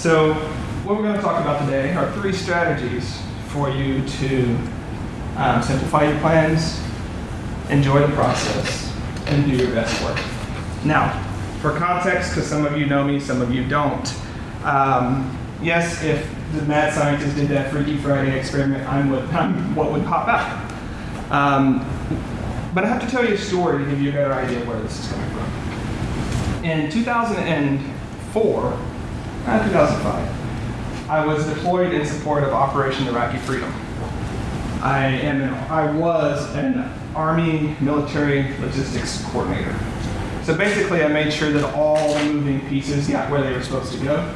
So, what we're going to talk about today are three strategies for you to um, simplify your plans, enjoy the process, and do your best work. Now, for context, because some of you know me, some of you don't. Um, yes, if the mad scientist did that Freaky Friday experiment, I'm what, I'm what would pop out. Um, but I have to tell you a story to give you a better idea of where this is coming from. In 2004, uh, 2005, I was deployed in support of Operation Iraqi Freedom. I am an, I was an Army military logistics coordinator. So basically, I made sure that all the moving pieces got where they were supposed to go.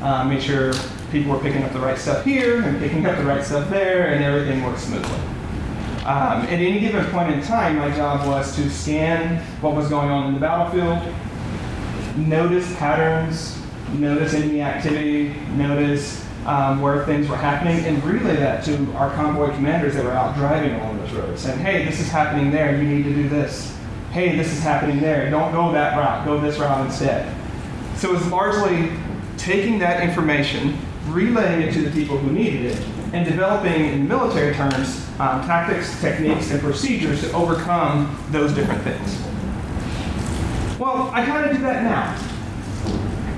Uh, made sure people were picking up the right stuff here and picking up the right stuff there, and everything worked smoothly. Um, at any given point in time, my job was to scan what was going on in the battlefield, notice patterns, notice enemy activity, notice um, where things were happening, and relay that to our convoy commanders that were out driving along those roads, saying, hey, this is happening there, you need to do this. Hey, this is happening there, don't go that route, go this route instead. So it was largely taking that information, relaying it to the people who needed it, and developing, in military terms, um, tactics, techniques, and procedures to overcome those different things. Well, I kind of do that now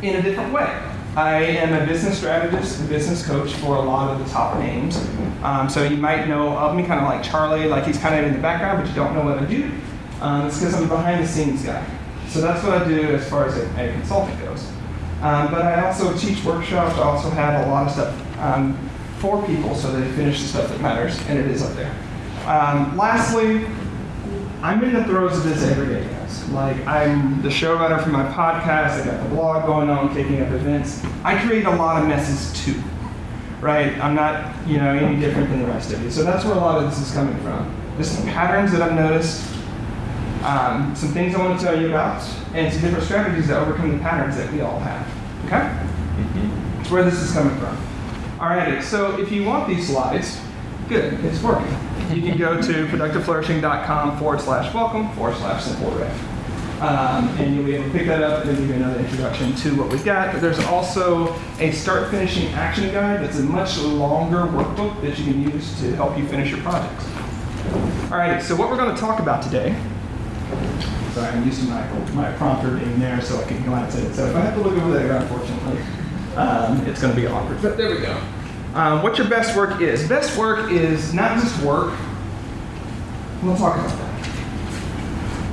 in a different way. I am a business strategist and business coach for a lot of the top names. Um, so you might know of me kind of like Charlie, like he's kind of in the background, but you don't know what I do. Um, it's because I'm a behind the scenes guy. So that's what I do as far as a, a consultant goes. Um, but I also teach workshops. I also have a lot of stuff um, for people so they finish the stuff that matters, and it is up there. Um, lastly, I'm in the throes of this every day, Like, I'm the showrunner for my podcast, I got the blog going on, taking up events. I create a lot of messes too, right? I'm not, you know, any different than the rest of you. So that's where a lot of this is coming from. Just some patterns that I've noticed, um, some things I want to tell you about, and some different strategies that overcome the patterns that we all have. Okay? That's where this is coming from. Alrighty, so if you want these slides, good, it's working. You can go to productiveflourishing.com forward slash welcome forward slash simple riff. Um, and you'll be able to pick that up and give you another introduction to what we've got. But there's also a start finishing action guide that's a much longer workbook that you can use to help you finish your projects. All right, so what we're going to talk about today Sorry, I'm to my, my prompter being there so I can glance at it. So if I have to look over there, unfortunately, um, it's going to be awkward. But there we go. Um, what your best work is. Best work is not just work. We'll talk about that.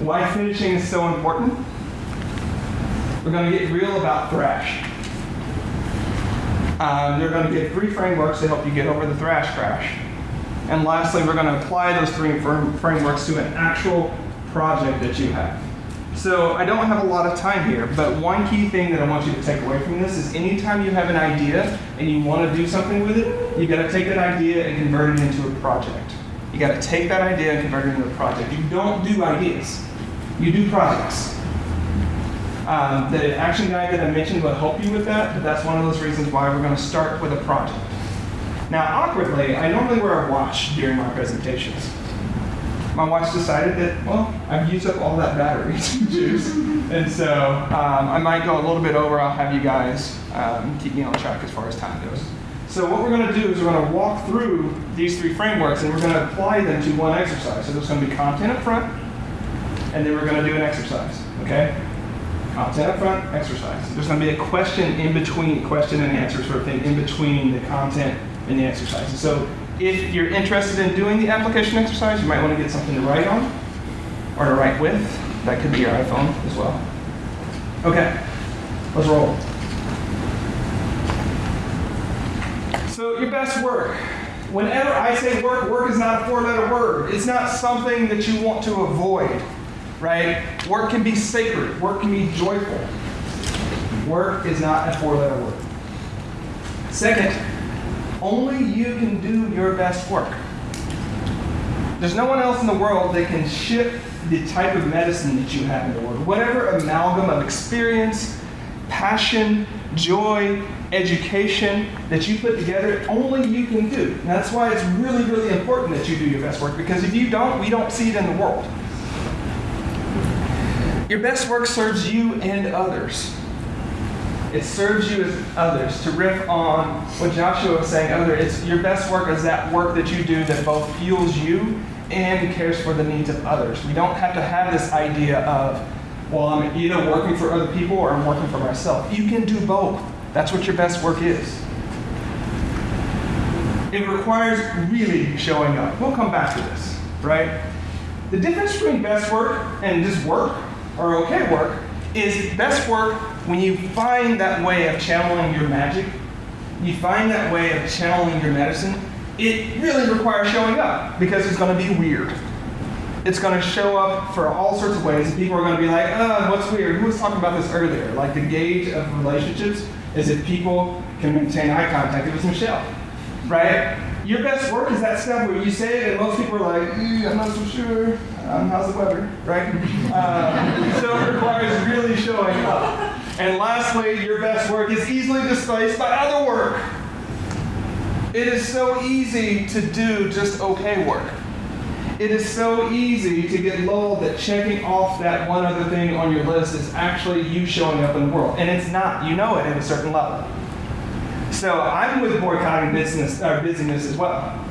Why finishing is so important. We're going to get real about thrash. Um, they're going to get three frameworks to help you get over the thrash crash. And lastly, we're going to apply those three frameworks to an actual project that you have. So I don't have a lot of time here, but one key thing that I want you to take away from this is anytime you have an idea and you want to do something with it, you got to take that idea and convert it into a project. You got to take that idea and convert it into a project. You don't do ideas, you do projects. Um, the action guide that I mentioned will help you with that, but that's one of those reasons why we're going to start with a project. Now, awkwardly, I normally wear a watch during my presentations. My watch decided that, well, I've used up all that battery juice, and so um, I might go a little bit over. I'll have you guys um, keep me on track as far as time goes. So what we're going to do is we're going to walk through these three frameworks, and we're going to apply them to one exercise. So there's going to be content up front, and then we're going to do an exercise, okay? Content up front, exercise. There's going to be a question in between, question and answer sort of thing, in between the content and the exercise. so if you're interested in doing the application exercise, you might want to get something to write on or to write with. That could be your iPhone as well. Okay, let's roll. So your best work. Whenever I say work, work is not a four-letter word. It's not something that you want to avoid right? Work can be sacred. Work can be joyful. Work is not a four-letter word. Second, only you can do your best work. There's no one else in the world that can ship the type of medicine that you have in the world. Whatever amalgam of experience, passion, joy, education that you put together, only you can do. And that's why it's really, really important that you do your best work because if you don't, we don't see it in the world. Your best work serves you and others. It serves you as others. To riff on what Joshua was saying earlier, it's your best work is that work that you do that both fuels you and cares for the needs of others. We don't have to have this idea of, well, I'm either working for other people or I'm working for myself. You can do both. That's what your best work is. It requires really showing up. We'll come back to this, right? The difference between best work and just work or okay work is best work when you find that way of channeling your magic, you find that way of channeling your medicine, it really requires showing up because it's going to be weird. It's going to show up for all sorts of ways. People are going to be like, oh, what's weird? Who was talking about this earlier? Like the gauge of relationships is if people can maintain eye contact. It was Michelle, right? Your best work is that stuff where you say it and most people are like, I'm not so sure. Um, how's the weather, right? Uh, so it requires really showing up. And lastly, your best work is easily displaced by other work. It is so easy to do just okay work. It is so easy to get lulled that checking off that one other thing on your list is actually you showing up in the world. And it's not. You know it at a certain level. So I'm with boycotting business or busyness as well,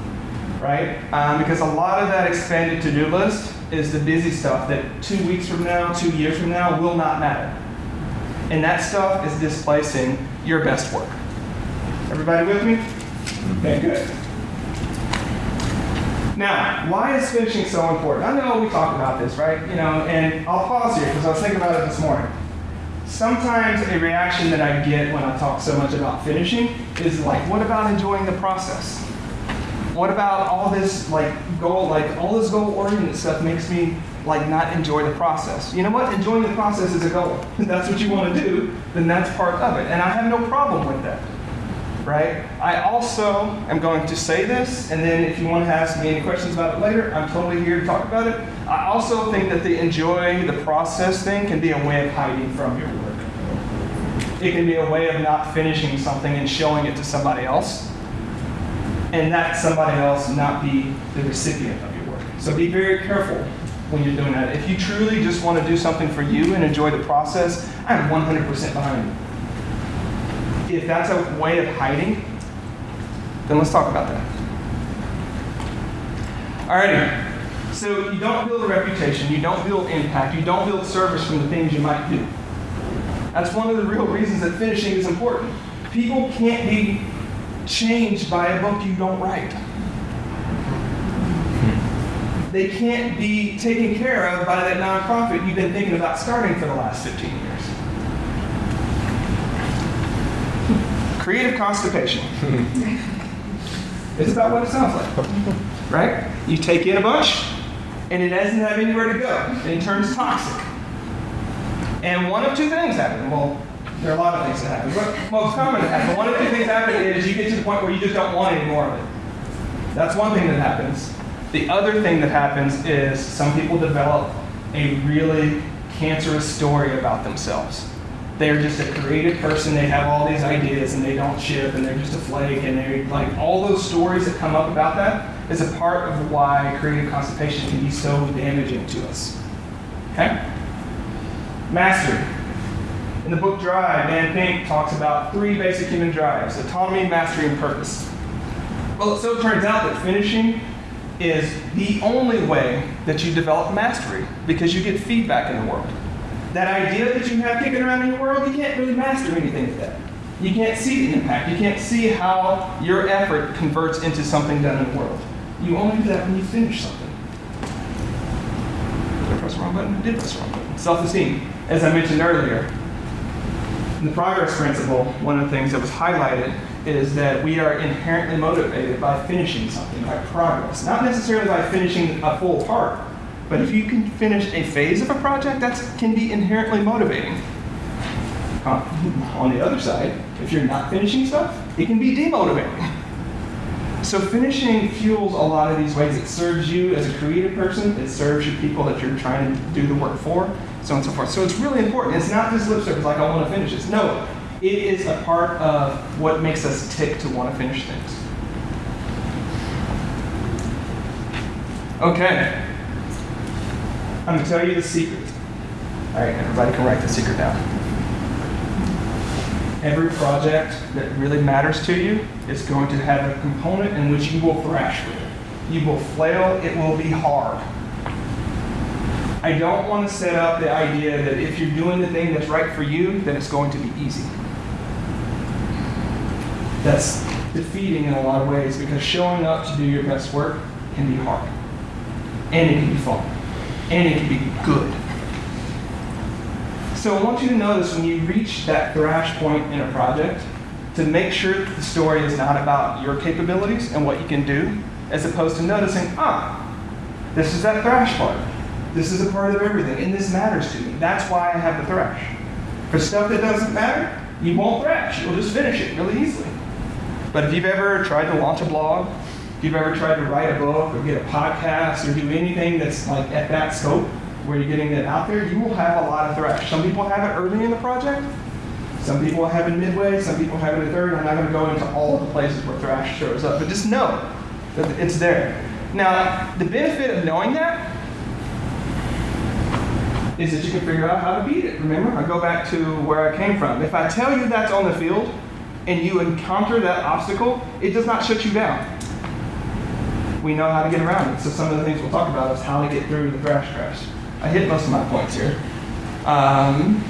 right? Um, because a lot of that expanded to-do list is the busy stuff that two weeks from now, two years from now will not matter. And that stuff is displacing your best work. Everybody with me? Mm-hmm. Okay, good. Now, why is finishing so important? I know we talked about this, right? You know, and I'll pause here because I was thinking about it this morning. Sometimes a reaction that I get when I talk so much about finishing is like, what about enjoying the process? What about all this like goal, like all this goal-oriented stuff makes me like not enjoy the process? You know what? Enjoying the process is a goal. If that's what you want to do, then that's part of it. And I have no problem with that right? I also am going to say this, and then if you want to ask me any questions about it later, I'm totally here to talk about it. I also think that the enjoy the process thing can be a way of hiding from your work. It can be a way of not finishing something and showing it to somebody else, and that somebody else not be the recipient of your work. So be very careful when you're doing that. If you truly just want to do something for you and enjoy the process, I'm 100% behind you if that's a way of hiding, then let's talk about that. Alrighty. So you don't build a reputation, you don't build impact, you don't build service from the things you might do. That's one of the real reasons that finishing is important. People can't be changed by a book you don't write. They can't be taken care of by that nonprofit you've been thinking about starting for the last 15 years. Creative constipation. it's about what it sounds like, right? You take in a bunch, and it doesn't have anywhere to go, and it turns toxic. And one of two things happen. Well, there are a lot of things that happen, but most common to happen. One of two things happen is you get to the point where you just don't want any more of it. That's one thing that happens. The other thing that happens is some people develop a really cancerous story about themselves they're just a creative person. They have all these ideas and they don't ship and they're just a flake and they like all those stories that come up about that is a part of why creative constipation can be so damaging to us. Okay? Mastery. In the book Drive, Dan Pink talks about three basic human drives autonomy, mastery, and purpose. Well, it so turns out that finishing is the only way that you develop mastery because you get feedback in the world that idea that you have kicking around in your world, you can't really master anything with that. You can't see the impact. You can't see how your effort converts into something done in the world. You only do that when you finish something. Did I press the wrong button? I did press the wrong button. Self-esteem. As I mentioned earlier, in the progress principle, one of the things that was highlighted is that we are inherently motivated by finishing something, by progress. Not necessarily by finishing a full part, but if you can finish a phase of a project, that can be inherently motivating. On the other side, if you're not finishing stuff, it can be demotivating. So finishing fuels a lot of these ways. It serves you as a creative person. It serves your people that you're trying to do the work for, so on and so forth. So it's really important. It's not just lip service like I want to finish this. No, it is a part of what makes us tick to want to finish things. Okay. I'm going to tell you the secret. All right, everybody can write the secret down. every project that really matters to you is going to have a component in which you will thrash with. You will flail, it will be hard. I don't want to set up the idea that if you're doing the thing that's right for you, then it's going to be easy. That's defeating in a lot of ways because showing up to do your best work can be hard. And it can be fun. And it can be good. So I want you to notice when you reach that thrash point in a project, to make sure the story is not about your capabilities and what you can do, as opposed to noticing, ah, this is that thrash part. This is a part of everything, and this matters to me. That's why I have the thrash. For stuff that doesn't matter, you won't thrash. You'll just finish it really easily. But if you've ever tried to launch a blog, if you've ever tried to write a book or get a podcast or do anything that's like at that scope where you're getting it out there, you will have a lot of thrash. Some people have it early in the project. Some people have it midway. Some people have it at third. I'm not going to go into all of the places where thrash shows up, but just know that it's there. Now, the benefit of knowing that is that you can figure out how to beat it. Remember, I go back to where I came from. If I tell you that's on the field and you encounter that obstacle, it does not shut you down. We know how to get around it. So some of the things we'll talk about is how to get through the thrash crash. I hit most of my points here. Um,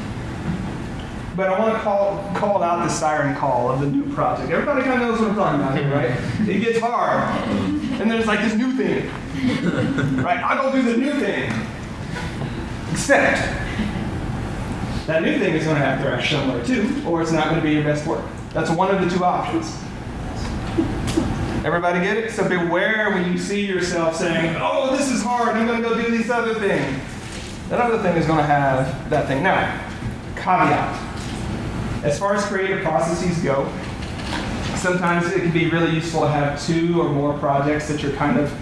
but I want to call, call out the siren call of the new project. Everybody kind of knows what I'm talking about here, right? It gets hard. And there's like this new thing. Right? I'm going to do the new thing. Except that new thing is going to have thrash somewhere too, or it's not going to be your best work. That's one of the two options. Everybody get it? So beware when you see yourself saying, oh, this is hard, I'm going to go do this other thing. That other thing is going to have that thing. Now, caveat. As far as creative processes go, sometimes it can be really useful to have two or more projects that you're kind of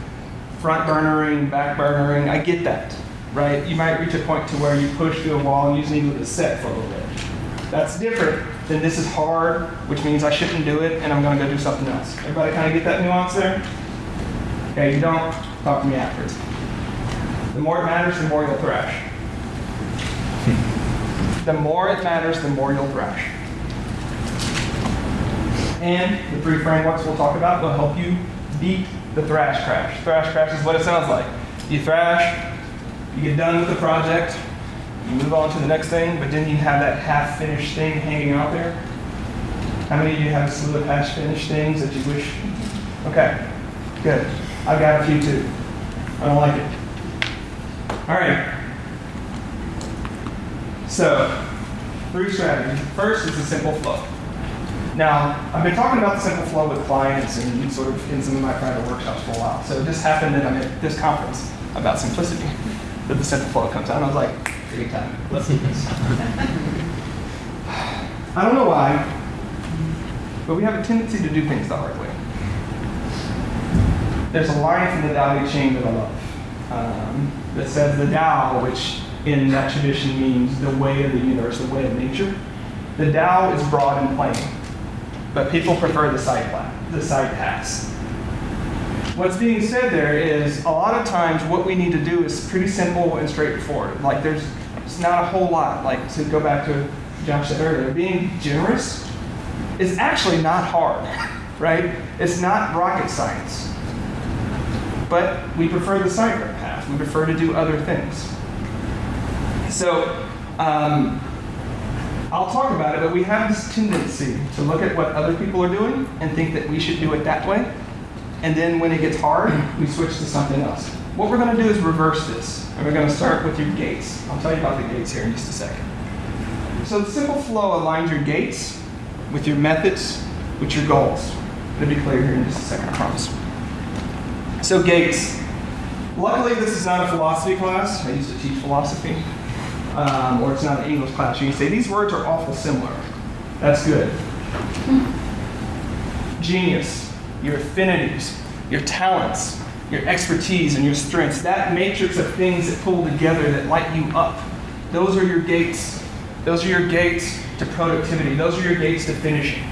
front burnering, back burnering. I get that right? You might reach a point to where you push through a wall and you just need to set for a little bit. That's different than this is hard, which means I shouldn't do it and I'm going to go do something else. Everybody kind of get that nuance there? Okay, you don't, talk to me afterwards. The more it matters, the more you'll thrash. Hmm. the more it matters, the more you'll thrash. And the three frameworks we'll talk about will help you beat the thrash crash. Thrash crash is what it sounds like. You thrash, you get done with the project, you move on to the next thing, but then you have that half-finished thing hanging out there. How many of you have a slew of half-finished things that you wish? Okay, good. I've got a few too. I don't like it. All right. So, three strategies. First is the simple flow. Now, I've been talking about the simple flow with clients and sort of in some of my private workshops for a while. So it just happened that I'm at this conference about simplicity that the simple flow comes out. And I was like, Let's do this. I don't know why, but we have a tendency to do things the hard way. There's a line from the Tao Te Ching that I love um, that says the Tao, which in that tradition means the way of the universe, the way of nature. The Tao is broad and plain, but people prefer the side path, the side paths. What's being said there is a lot of times what we need to do is pretty simple and straightforward. Like there's it's not a whole lot. Like to go back to Josh said earlier, being generous is actually not hard, right? It's not rocket science. But we prefer the sideways path. We prefer to do other things. So um, I'll talk about it, but we have this tendency to look at what other people are doing and think that we should do it that way and then when it gets hard, we switch to something else. What we're going to do is reverse this, and we're going to start with your gates. I'll tell you about the gates here in just a second. So the simple flow aligns your gates with your methods, with your goals. It'll be clear here in just a second, I promise. So gates. Luckily, this is not a philosophy class. I used to teach philosophy. Um, or it's not an English class. You can say, these words are awful similar. That's good. Genius your affinities, your talents, your expertise, and your strengths. That matrix of things that pull together that light you up. Those are your gates. Those are your gates to productivity. Those are your gates to finishing.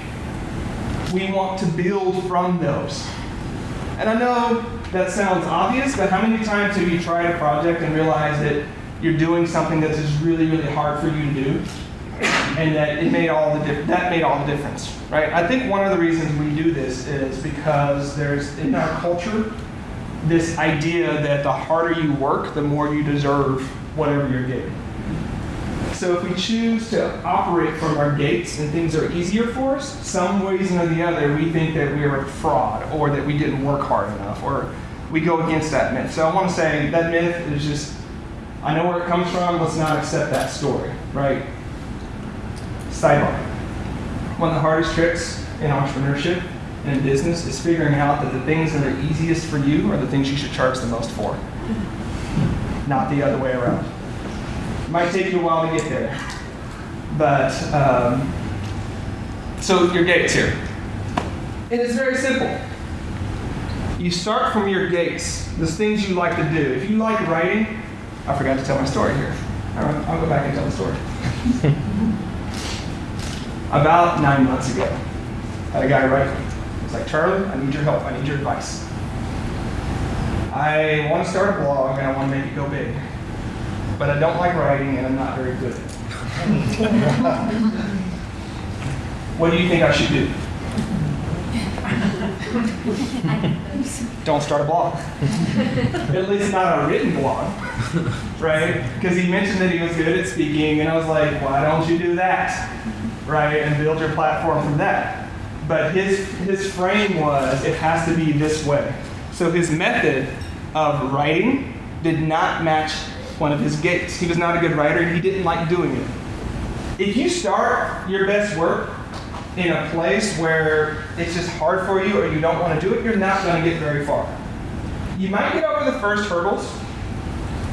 We want to build from those. And I know that sounds obvious, but how many times have you tried a project and realized that you're doing something that is just really, really hard for you to do? And that it made all the that made all the difference, right? I think one of the reasons we do this is because there's in our culture this idea that the harder you work, the more you deserve whatever you're getting. So if we choose to operate from our gates and things are easier for us, some reason or the other, we think that we're a fraud or that we didn't work hard enough or we go against that myth. So I want to say that myth is just, I know where it comes from, let's not accept that story, right? Sidebar. One of the hardest tricks in entrepreneurship and in business is figuring out that the things that are easiest for you are the things you should charge the most for, not the other way around. It might take you a while to get there, but um, so your gates here. It is very simple. You start from your gates, the things you like to do. If you like writing, I forgot to tell my story here. I'll go back and tell the story. About nine months ago, I had a guy write me. He's like, Charlie, I need your help. I need your advice. I want to start a blog and I want to make it go big. But I don't like writing and I'm not very good at it. what do you think I should do? Don't start a blog. at least not a written blog. Right? Because he mentioned that he was good at speaking, and I was like, why don't you do that? Right? And build your platform from that. But his, his frame was, it has to be this way. So his method of writing did not match one of his gates. He was not a good writer, and he didn't like doing it. If you start your best work in a place where it's just hard for you or you don't want to do it, you're not going to get very far. You might get over the first hurdles,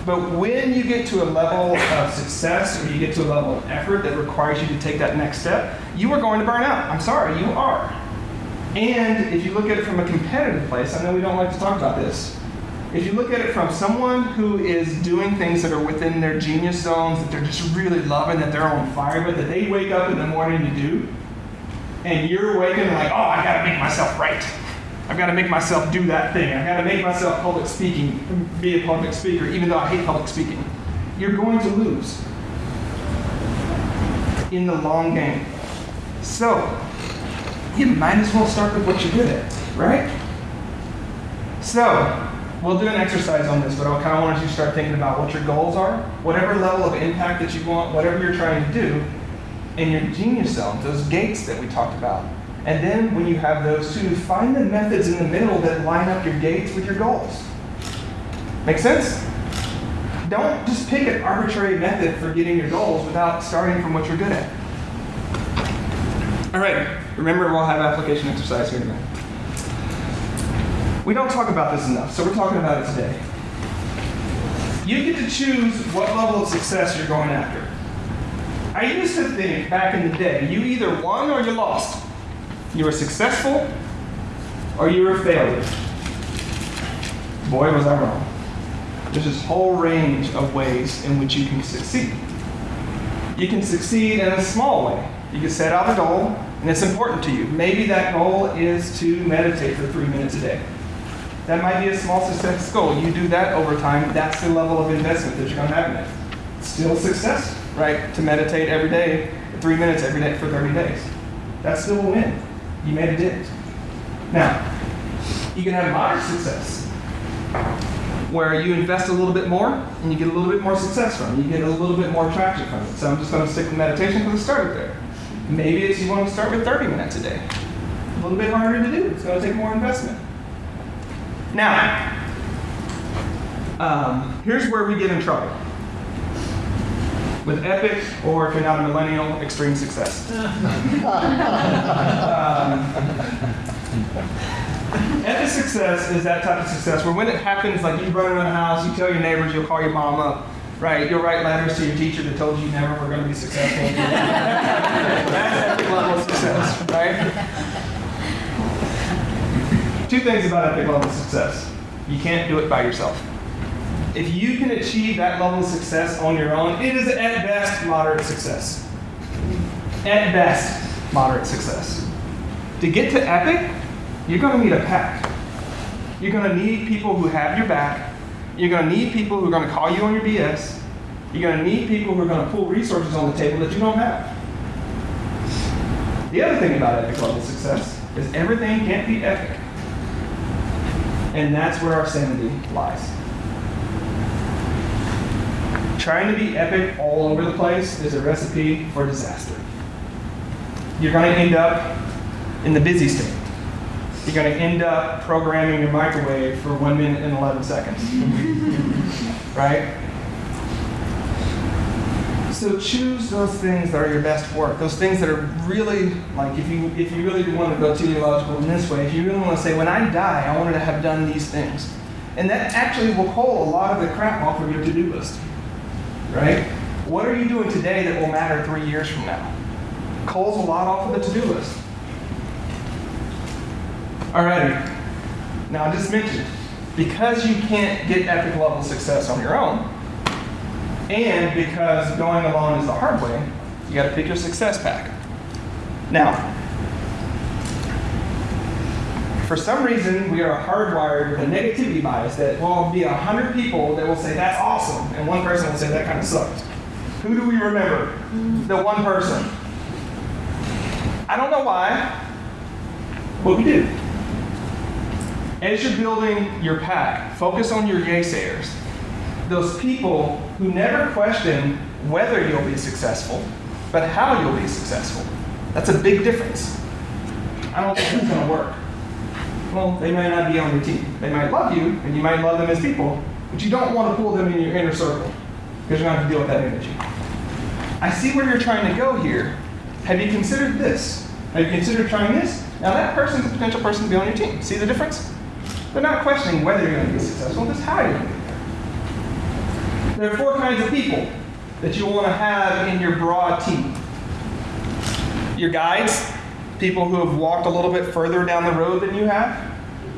but when you get to a level of success or you get to a level of effort that requires you to take that next step, you are going to burn out. I'm sorry, you are. And if you look at it from a competitive place, I know we don't like to talk about this. If you look at it from someone who is doing things that are within their genius zones, that they're just really loving, that they're on fire with, that they wake up in the morning to do, and you're waking like, oh, I gotta make myself right. I've got to make myself do that thing. I've got to make myself public speaking, be a public speaker, even though I hate public speaking. You're going to lose in the long game. So, you might as well start with what you're good at, right? So, we'll do an exercise on this, but I kind of want you to start thinking about what your goals are, whatever level of impact that you want, whatever you're trying to do, in your genius zones, those gates that we talked about. And then when you have those two, find the methods in the middle that line up your gates with your goals. Make sense? Don't just pick an arbitrary method for getting your goals without starting from what you're good at. All right, remember we'll have application exercise here in a minute. We don't talk about this enough, so we're talking about it today. You get to choose what level of success you're going after. I used to think back in the day, you either won or you lost. You were successful or you were a failure. Boy, was I wrong. There's this whole range of ways in which you can succeed. You can succeed in a small way. You can set out a goal, and it's important to you. Maybe that goal is to meditate for three minutes a day. That might be a small success goal. You do that over time, that's the level of investment that you're going to have in it. Still success, right? To meditate every day, three minutes every day for 30 days. That's still a win. You made a dent. Now, you can have moderate success where you invest a little bit more and you get a little bit more success from it. You get a little bit more traction from it. So I'm just going to stick with meditation because I started there. Maybe it's you want to start with 30 minutes a day. A little bit harder to do. It's going to take more investment. Now, um, here's where we get in trouble. With epic, or if you're not a millennial, extreme success. um, epic success is that type of success where when it happens, like you run around the house, you tell your neighbors, you'll call your mom up, right? You'll write letters to your teacher that told you you never were going to be successful. That's epic level of success, right? Two things about epic level of success. You can't do it by yourself. If you can achieve that level of success on your own, it is at best moderate success. At best, moderate success. To get to epic, you're going to need a pack. You're going to need people who have your back. You're going to need people who are going to call you on your BS. You're going to need people who are going to pull resources on the table that you don't have. The other thing about epic level success is everything can't be epic. And that's where our sanity lies. Trying to be epic all over the place is a recipe for disaster. You're going to end up in the busy state. You're going to end up programming your microwave for 1 minute and 11 seconds. right? So choose those things that are your best work. Those things that are really like if you if you really want to go teleological in this way, if you really want to say, when I die, I wanted to have done these things. And that actually will pull a lot of the crap off of your to-do list. Right? What are you doing today that will matter three years from now? Culls a lot off of the to-do list. Alrighty. Now I just mentioned, because you can't get epic level success on your own, and because going alone is the hard way, you got to pick your success pack. Now, for some reason, we are hardwired with a negativity bias that will be a hundred people that will say that's awesome, and one person will say that kind of sucks. Who do we remember? The one person. I don't know why, but we do. As you're building your pack, focus on your naysayers those people who never question whether you'll be successful, but how you'll be successful. That's a big difference. I don't think it's going to work. Well, they may not be on your team. They might love you, and you might love them as people, but you don't want to pull them in your inner circle because you're going to have to deal with that energy. I see where you're trying to go here. Have you considered this? Have you considered trying this? Now, that person's a potential person to be on your team. See the difference? They're not questioning whether you're going to be successful, just how you're going to be. There are four kinds of people that you want to have in your broad team. Your guides, people who have walked a little bit further down the road than you have.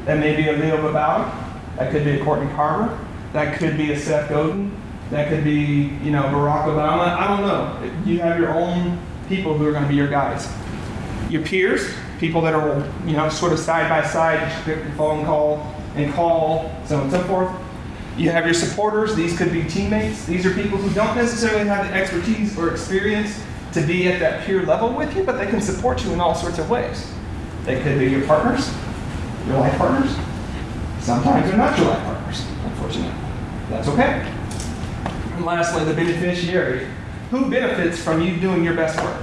That may be a Leo Babauta. That could be a Courtney Carver. That could be a Seth Godin. That could be, you know, Barack Obama. I don't know. You have your own people who are going to be your guides. Your peers, people that are, you know, sort of side by side, you pick the phone call and call, so on and so forth. You have your supporters. These could be teammates. These are people who don't necessarily have the expertise or experience to be at that peer level with you, but they can support you in all sorts of ways. They could be your partners, your life partners. Sometimes they're not your life partners, unfortunately. That's okay. And lastly, the beneficiary. Who benefits from you doing your best work?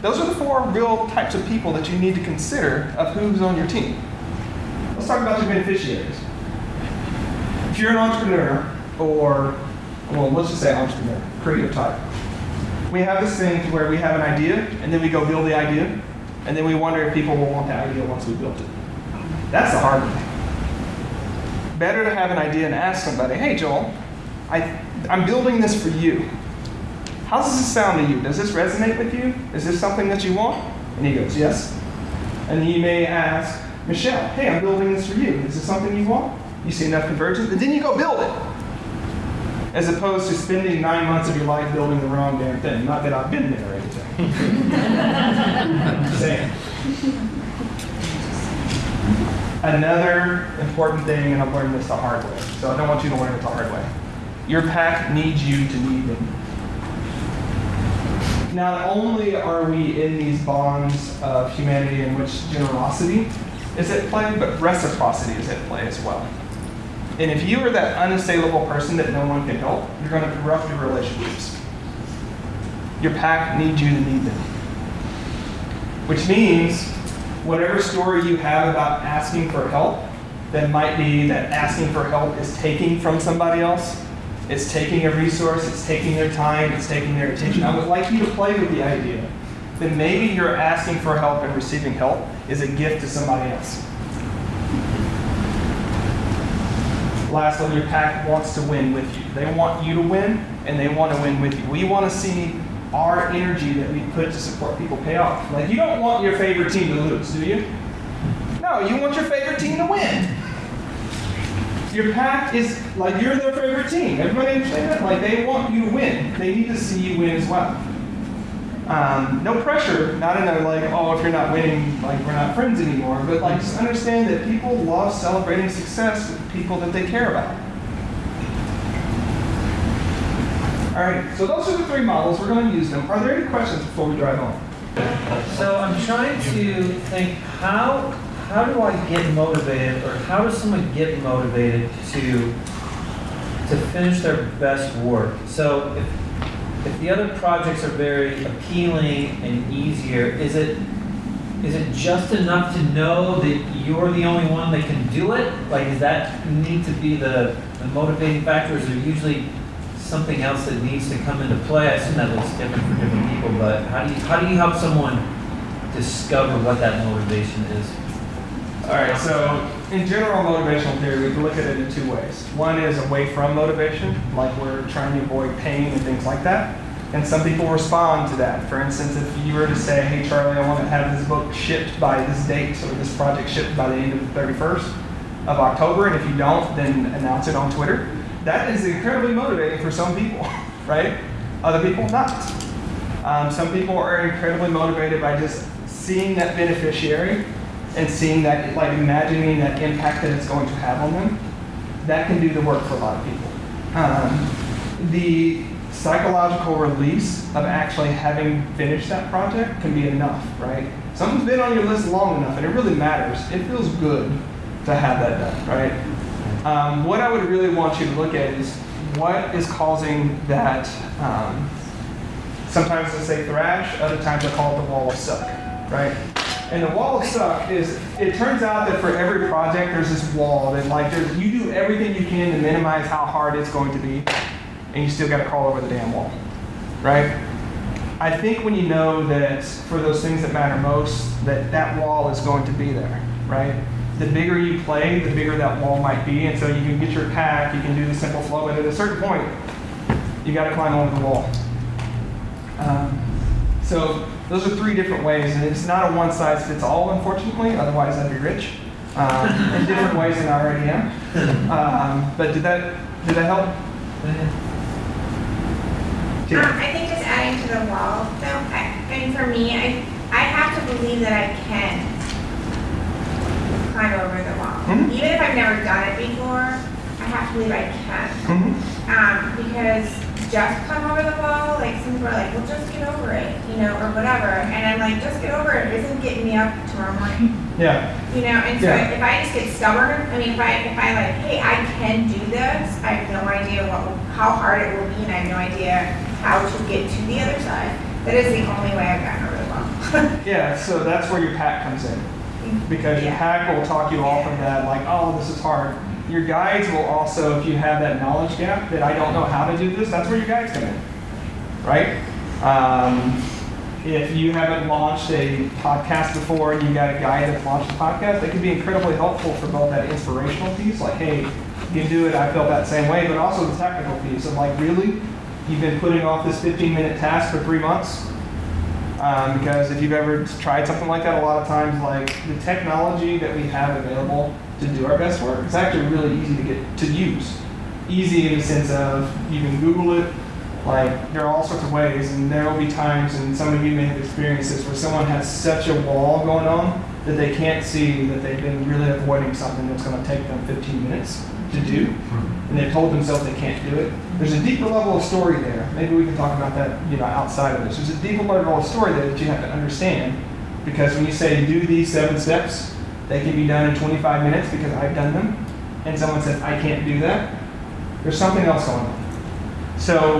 Those are the four real types of people that you need to consider of who's on your team. Let's talk about your beneficiaries if you're an entrepreneur, or, well, let's just say entrepreneur, creative type, we have this thing where we have an idea, and then we go build the idea, and then we wonder if people will want that idea once we built it. That's the hard thing. Better to have an idea and ask somebody, hey, Joel, I, I'm building this for you. How does this sound to you? Does this resonate with you? Is this something that you want? And he goes, yes. And he may ask, Michelle, hey, I'm building this for you. Is this something you want? you see enough convergence, and then you go build it. As opposed to spending nine months of your life building the wrong damn thing. Not that I've been there Another important thing, and I've learned this the hard way, so I don't want you to learn it the hard way. Your pack needs you to need them. Not only are we in these bonds of humanity in which generosity is at play, but reciprocity is at play as well. And if you are that unassailable person that no one can help, you're going to corrupt your relationships. Your pack needs you to need them. Which means, whatever story you have about asking for help, that might be that asking for help is taking from somebody else, it's taking a resource, it's taking their time, it's taking their attention. I would like you to play with the idea that maybe you're asking for help and receiving help is a gift to somebody else. lastly, your pack wants to win with you. They want you to win, and they want to win with you. We want to see our energy that we put to support people pay off. Like, you don't want your favorite team to lose, do you? No, you want your favorite team to win. Your pack is like you're their favorite team. Everybody understand that? Like, they want you to win. They need to see you win as well. Um, no pressure, not in a like, oh, if you're not winning, like we're not friends anymore, but like just understand that people love celebrating success with people that they care about. All right, so those are the three models. We're going to use them. Are there any questions before we drive on? So I'm trying to think how how do I get motivated or how does someone get motivated to to finish their best work? So if if the other projects are very appealing and easier, is it is it just enough to know that you're the only one that can do it? Like does that need to be the, the motivating factor? Is there usually something else that needs to come into play? I assume that looks different for different people, but how do you how do you help someone discover what that motivation is? All right, so in general motivational theory, we can look at it in two ways. One is away from motivation, like we're trying to avoid pain and things like that. And some people respond to that. For instance, if you were to say, hey, Charlie, I want to have this book shipped by this date, or this project shipped by the end of the 31st of October, and if you don't, then announce it on Twitter. That is incredibly motivating for some people, right? Other people, not. Um, some people are incredibly motivated by just seeing that beneficiary and seeing that, like imagining that impact that it's going to have on them, that can do the work for a lot of people. Um, the psychological release of actually having finished that project can be enough, right? Something's been on your list long enough and it really matters. It feels good to have that done, right? Um, what I would really want you to look at is what is causing that. Um, sometimes I say thrash, other times I call it the wall of suck, right? And the wall of suck is, it turns out that for every project, there's this wall that like, you do everything you can to minimize how hard it's going to be, and you still got to crawl over the damn wall, right? I think when you know that for those things that matter most, that that wall is going to be there, right? The bigger you play, the bigger that wall might be, and so you can get your pack, you can do the simple flow, but at a certain point, you got to climb over the wall. Um, so those are three different ways, and it's not a one size fits all, unfortunately. Otherwise, I'd be rich um, in different ways than I already am. Um, but did that did that help? Um, I think just adding to the wall, though, I, mean, for me, I, I have to believe that I can climb over the wall. Mhm. Even if I've never done it before, I have to believe I can. Mhm. Um, because just come over the wall, like some people are like, well, just get over it, you know, or whatever. And I'm like, just get over it isn't getting me up tomorrow morning. Yeah. You know, and so Yeah. if I just get stubborn, I mean, if I, if I like, hey, I can do this, I have no idea what, how hard it will be, and I have no idea how to get to the other side. That is the only way I've gotten over the wall. Yeah. So that's where your pack comes in, because your hack will talk you off of that, like, oh, this is hard. Your guides will also, if you have that knowledge gap that I don't know how to do this, that's where your guides come in, right? Um, if you haven't launched a podcast before and you got a guy that's launched a podcast, that can be incredibly helpful for both that inspirational piece, like, hey, you can do it, I felt that same way, but also the technical piece of like, really? You've been putting off this 15 minute task for three months? Um, because if you've ever tried something like that, a lot of times, like the technology that we have available to do our best work, it's actually really easy to get to use. Easy in the sense of you can Google it, like there are all sorts of ways, and there will be times, and some of you may have experienced this, where someone has such a wall going on that they can't see that they've been really avoiding something that's going to take them 15 minutes to do, and they've told themselves they can't do it. There's a deeper level of story there. Maybe we can talk about that, you know, outside of this. There's a deeper level of story there that you have to understand, because when you say do these seven steps, they can be done in 25 minutes because I've done them, and someone says I can't do that. There's something else going on. So,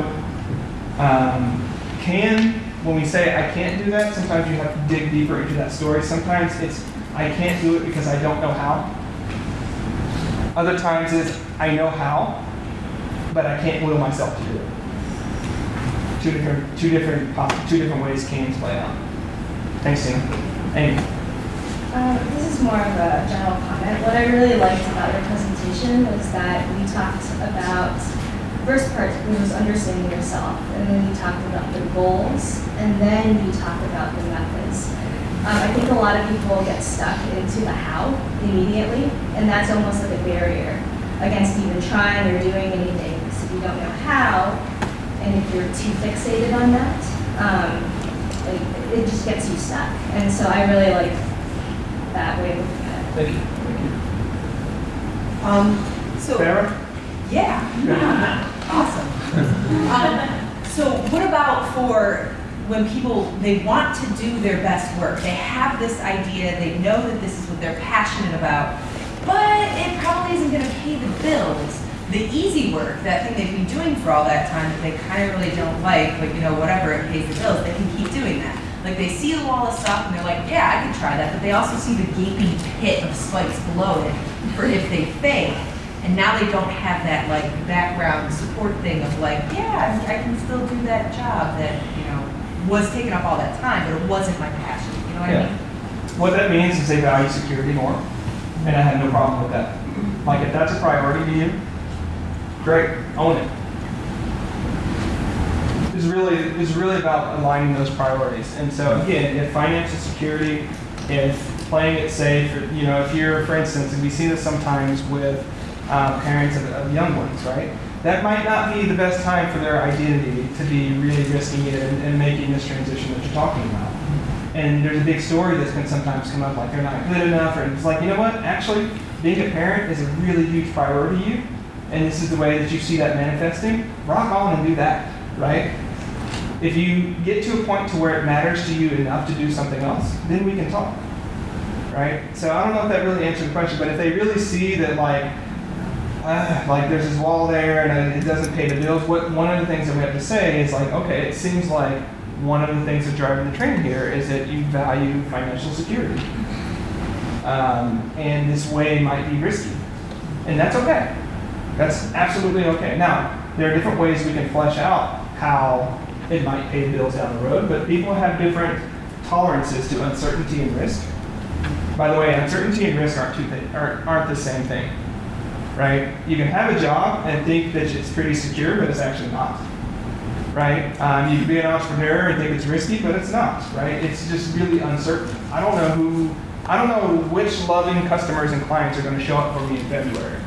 um, can when we say I can't do that, sometimes you have to dig deeper into that story. Sometimes it's I can't do it because I don't know how. Other times it's I know how, but I can't will myself to do it. Two different, two different, two different ways cans play out. Thanks, Tina. Amy. Um, this is more of a general comment. What I really liked about your presentation was that we talked about first part, was understanding yourself, and then you talked about the goals, and then you talked about the methods. Um, I think a lot of people get stuck into the how immediately, and that's almost like a barrier against even trying or doing anything. Because if you don't know how, and if you're too fixated on that, um, like, it just gets you stuck. And so I really like that way of looking at it. Thank you. Thank you. Um, so, Sarah? yeah, awesome. Um, So what about for when people, they want to do their best work? They have this idea, they know that this is what they're passionate about, but it probably isn't gonna pay the bills. The easy work, that thing they've been doing for all that time that they kind of really don't like, but you know, whatever, it pays the bills, they can keep doing that. Like they see the wall of stuff and they're like, yeah, I could try that, but they also see the gaping pit of spikes below it for if they fail. And now they don't have that like background support thing of like, yeah, I can still do that job that, was taking up all that time, but it wasn't my passion, you know what I mean? What that means is they value security more, and I have no problem with that. Like, if that's a priority to you, great, own it. It's really, it's really about aligning those priorities. And so again, if financial security, if playing it safe, or, you know, if you're, for instance, and we see this sometimes with uh, parents of, of young ones, right? That might not be the best time for their identity to be really risking it and, and making this transition that you're talking about. And there's a big story that's can sometimes come up, like they're not good enough, or it's like, you know what? Actually, being a parent is a really huge priority to you, and this is the way that you see that manifesting. Rock on and do that, right? If you get to a point to where it matters to you enough to do something else, then we can talk, right? So I don't know if that really answered the question, but if they really see that, like, uh, like there's this wall there and it doesn't pay the bills. What one of the things that we have to say is like, okay, it seems like one of the things that's driving the train here is that you value financial security, um, and this way might be risky, and that's okay. That's absolutely okay. Now there are different ways we can flesh out how it might pay the bills down the road, but people have different tolerances to uncertainty and risk. By the way, uncertainty and risk aren't aren't, aren't the same thing right? You can have a job and think that it's pretty secure, but it's actually not, right? Um, you can be an entrepreneur and think it's risky, but it's not, right? It's just really uncertain. I don't know who, I don't know which loving customers and clients are going to show up for me in February.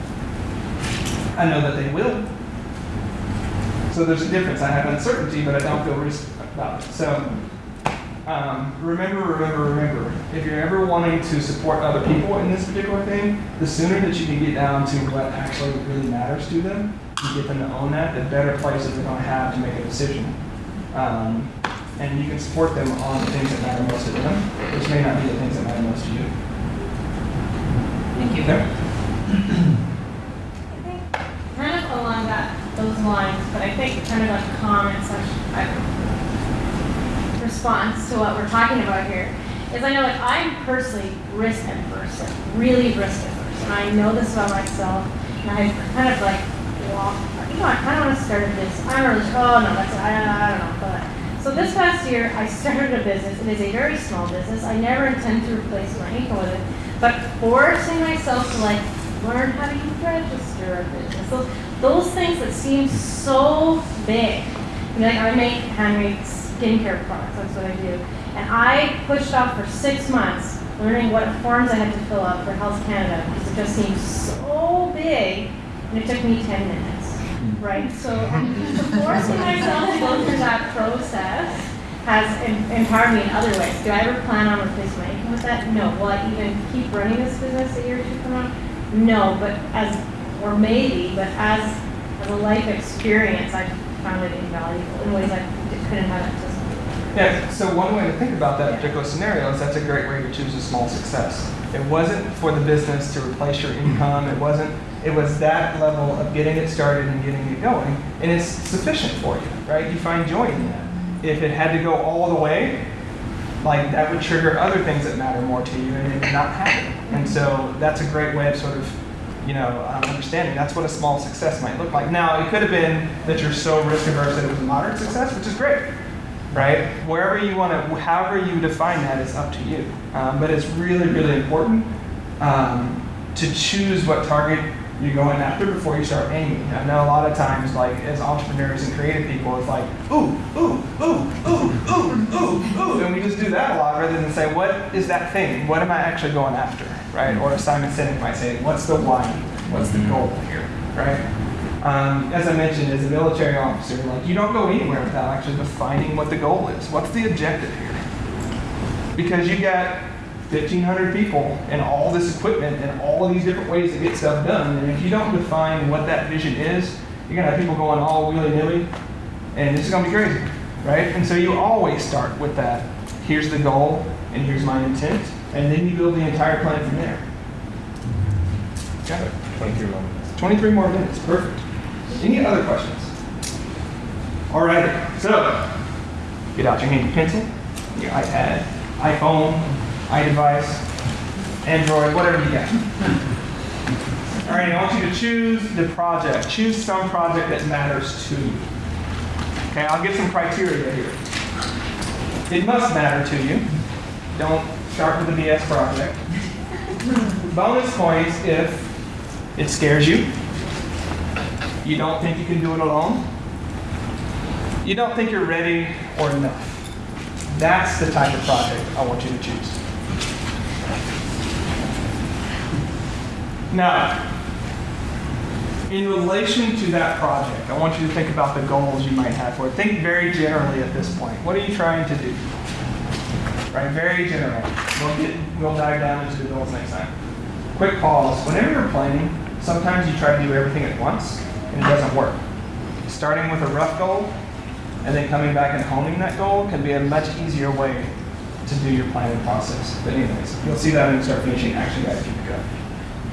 I know that they will. So there's a difference. I have uncertainty, but I don't feel risk about it. So um, remember, remember, remember, if you're ever wanting to support other people in this particular thing, the sooner that you can get down to what actually really matters to them, you get them to own that, the better places they're going to have to make a decision. Um, and you can support them on the things that matter most to them, which may not be the things that matter most to you. Thank you. Okay? I think kind of along that, those lines, but I think kind of a comment section, uh, response to what we're talking about here, is I know like I'm personally risk adverse, like really risk adverse, and I know this about myself, and I kind of like, well, you know, I kind of want to start a business. I'm really, oh no, that's, I, I don't know, but. So this past year, I started a business. It is a very small business. I never intend to replace my income with it, but forcing myself to like learn how to register a business. Those, those things that seem so big. You know, like I make handmade skincare products. That's what I do. And I pushed off for six months learning what forms I had to fill out for Health Canada because it just seemed so big, and it took me 10 minutes. Right? So, forcing myself to go through that process has empowered me in other ways. Do I ever plan on replacing my income with that? No. Will I even keep running this business a year or two from now? No, but as, or maybe, but as, as a life experience, I found it invaluable in ways I couldn't have to. Yeah, so one way to think about that particular scenario is that's a great way to choose a small success. It wasn't for the business to replace your income, it wasn't, it was that level of getting it started and getting it going, and it's sufficient for you, right? You find joy in that. If it had to go all the way, like that would trigger other things that matter more to you and it would not happen. And so that's a great way of sort of, you know, um, understanding that's what a small success might look like. Now, it could have been that you're so risk averse that it was a moderate success, which is great right? Wherever you want to, however you define that is up to you. Um, but it's really, really important um, to choose what target you're going after before you start aiming. I know a lot of times, like as entrepreneurs and creative people, it's like, ooh, ooh, ooh, ooh, ooh, ooh, ooh, and we just do that a lot rather than say, what is that thing? What am I actually going after, right? Or Simon Sinek might say, what's the why? What's the goal here, right? Um, as I mentioned, as a military officer, like you don't go anywhere without actually defining what the goal is. What's the objective here? Because you got 1,500 people and all this equipment and all of these different ways to get stuff done, and if you don't define what that vision is, you're gonna have people going all willy nilly, And this is gonna be crazy, right? And so you always start with that. Here's the goal, and here's my intent, and then you build the entire plan from there. Got it. 23 more minutes. 23 more minutes, perfect. Any other questions? All right, so get out your handy pencil, your iPad, iPhone, iDevice, Android, whatever you got. All right, I want you to choose the project. Choose some project that matters to you. Okay, I'll give some criteria here. It must matter to you. Don't start with a BS project. Bonus points if it scares you. You don't think you can do it alone. You don't think you're ready or enough. That's the type of project I want you to choose. Now, in relation to that project, I want you to think about the goals you might have for it. Think very generally at this point. What are you trying to do? Right, very general. We'll get, we'll dive down into the goals next time. Quick pause. Whenever you're planning, sometimes you try to do everything at once it doesn't work. Starting with a rough goal and then coming back and honing that goal can be a much easier way to do your planning process. But anyways, you'll see that when you start finishing action guide if you up.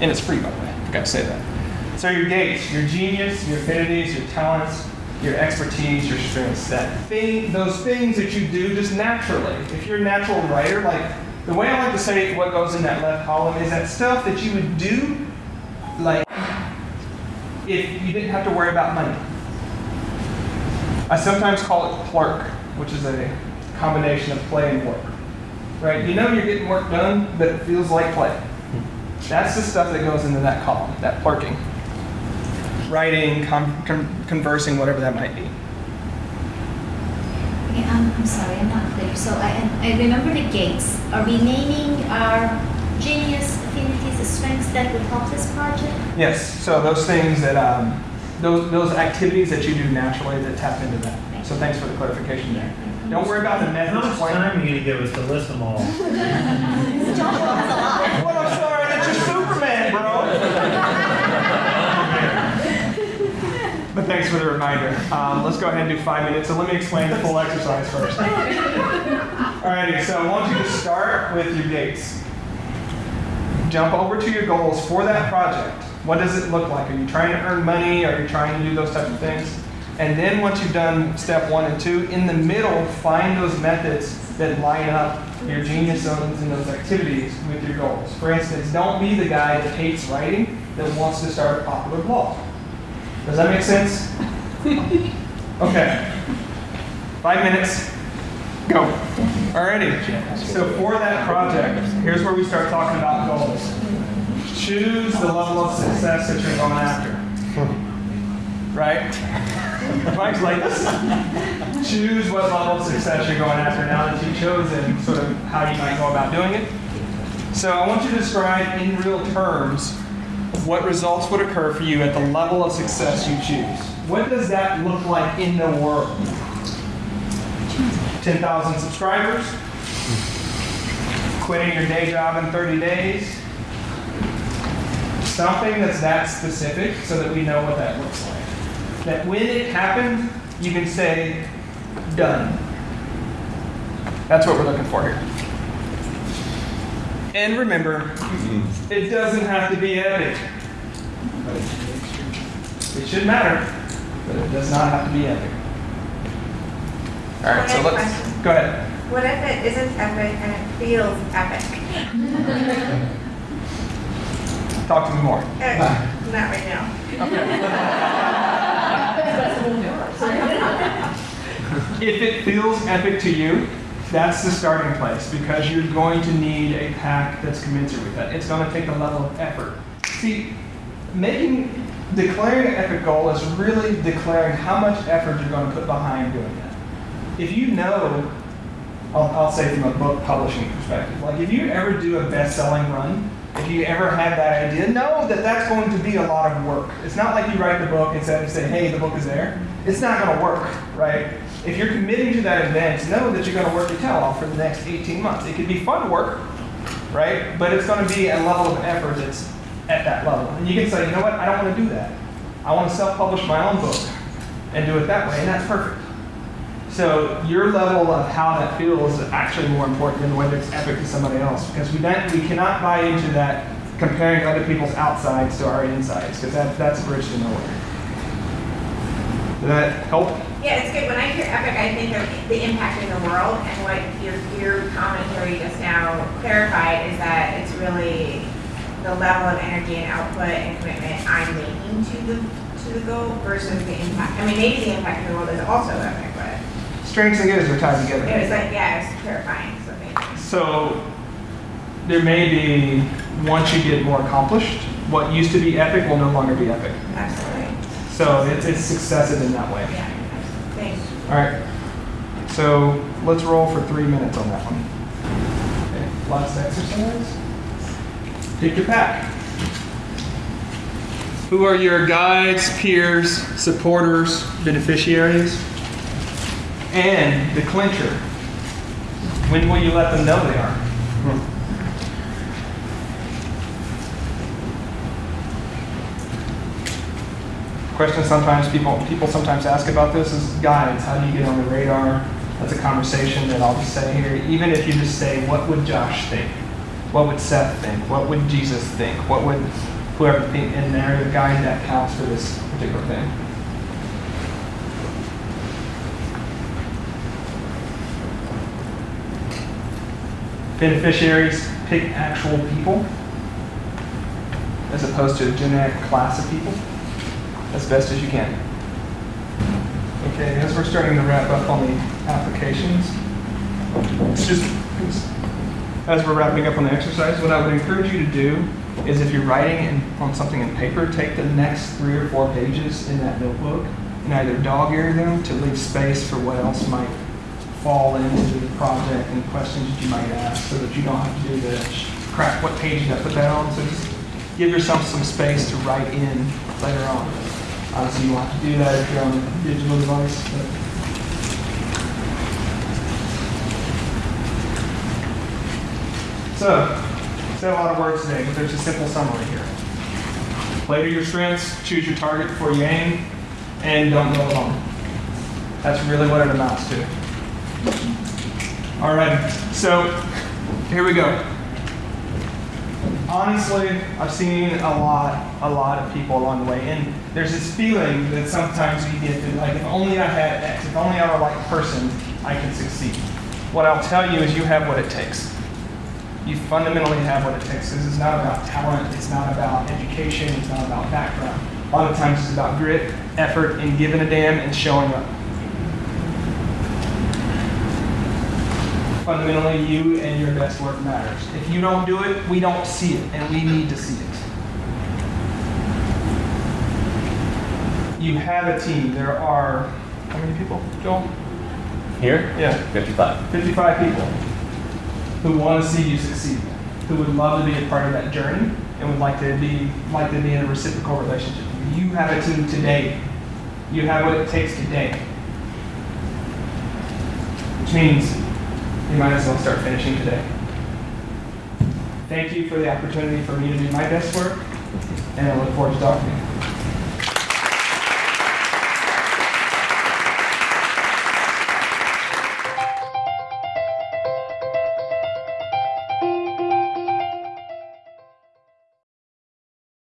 And it's free, by the way. I forgot to say that. So your gates, your genius, your affinities, your talents, your expertise, your strengths, that thing, those things that you do just naturally. If you're a natural writer, like the way I like to say what goes in that left column is that stuff that you would do, like if you didn't have to worry about money. I sometimes call it plerk, which is a combination of play and work. Right? You know you're getting work done, but it feels like play. That's the stuff that goes into that column, that plerking. Writing, con- con- conversing, whatever that might be. Okay, um, I'm sorry, I'm not clear. So I, I remember the gates. Are we naming our genius, affinities, strengths that would help this project? Yes, so those things that, um, those, those activities that you do naturally that tap into that. So thanks for the clarification there. Don't worry about the How methods. much time are you gonna give us to list them all? Well, I'm sorry, that's your Superman, bro. But thanks for the reminder. Um, let's go ahead and do five minutes. So let me explain the full exercise first. Alrighty, so I want you to start with your gates. Jump over to your goals for that project. What does it look like? Are you trying to earn money? Are you trying to do those types of things? And then once you've done step one and two, in the middle, find those methods that line up your genius zones and those activities with your goals. For instance, don't be the guy that hates writing that wants to start a popular blog. Does that make sense? Okay. Five minutes. Go. Alrighty. So for that project, here's where we start talking about goals. Choose the level of success that you're going after. Right? Mike's like this. Choose what level of success you're going after now that you've chosen sort of how you might go about doing it. So I want you to describe in real terms what results would occur for you at the level of success you choose. What does that look like in the world? 10,000 subscribers? Quitting your day job in 30 days? Something that's that specific so that we know what that looks like. That when it happened, you can say, done. That's what we're looking for here. And remember, it doesn't have to be epic. It should matter, but it does not have to be epic. All right, so I have let's question. go ahead. What if it isn't epic and it feels epic? Talk to me more. Uh, Not right now. If it feels epic to you, that's the starting place because you're going to need a pack that's commensurate with that. It's going to take a level of effort. See, making declaring an epic goal is really declaring how much effort you're going to put behind doing that. If you know, I'll, I'll say from a book publishing perspective, like if you ever do a best-selling run, if you ever have that idea, know that that's going to be a lot of work. It's not like you write the book and say, say hey, the book is there. It's not going to work, right? If you're committing to that event, know that you're going to work your tail off for the next 18 months. It could be fun work, right? But it's going to be a level of effort that's at that level. And you can say, you know what, I don't want to do that. I want to self-publish my own book and do it that way, and that's perfect. So your level of how that feels is actually more important than whether it's epic to somebody else because we don't, we cannot buy into that comparing other people's outsides to our insides because that, that's a bridge to nowhere. Does that help? Yeah, it's good. When I hear epic, I think of the impact in the world, and what your, your commentary just now clarified is that it's really the level of energy and output and commitment I'm making to the, to the goal versus the impact. I mean, maybe the impact in the world is also epic, but Strengths and goods are tied together. it was like, yeah, it's terrifying. so thank you. So there may be, once you get more accomplished, what used to be epic will no longer be epic. Absolutely. So it's, it's successive in that way. Yeah, thanks. All right. So let's roll for three minutes on that one. Okay. Lots of exercise. Pick your pack. Who are your guides, peers, supporters, beneficiaries? And the clincher. When will you let them know they are? question sometimes people people sometimes ask about this is guides. How do you get on the radar? That's a conversation that I'll just say here. Even if you just say, what would Josh think? What would Seth think? What would Jesus think? What would whoever think? And they're the guide that counts for this particular thing. Beneficiaries pick actual people as opposed to a generic class of people as best as you can. Okay, as we're starting to wrap up on the applications, just as we're wrapping up on the exercise, what I would encourage you to do is if you're writing in, on something in paper, take the next three or four pages in that notebook and either dog ear them to leave space for what else might fall into the project and questions that you might ask so that you don't have to do the crap, what page did I put that on? So just give yourself some space to write in later on. Uh, Obviously, you won't have to do that if you're on a digital device. But. So, said a lot of words today, but there's a simple summary here. Play to your strengths, choose your target before you aim, and don't go alone. That's really what it amounts to. All right, so here we go. Honestly, I've seen a lot, a lot of people along the way, and there's this feeling that sometimes you get that, like, if only I had X, if only I were like person, I could succeed. What I'll tell you is you have what it takes. You fundamentally have what it takes. This is not about talent, it's not about education, it's not about background. A lot of times it's about grit, effort, and giving a damn and showing up. Fundamentally you and your best work matters. If you don't do it, we don't see it, and we need to see it. You have a team. There are, how many people, Joel? Here? Yeah. 55. 55 people who want to see you succeed, who would love to be a part of that journey and would like to be like to be in a reciprocal relationship. You have a team today. You have what it takes today. Which means you might as well start finishing today. Thank you for the opportunity for me to do my best work, and I look forward to talking to you.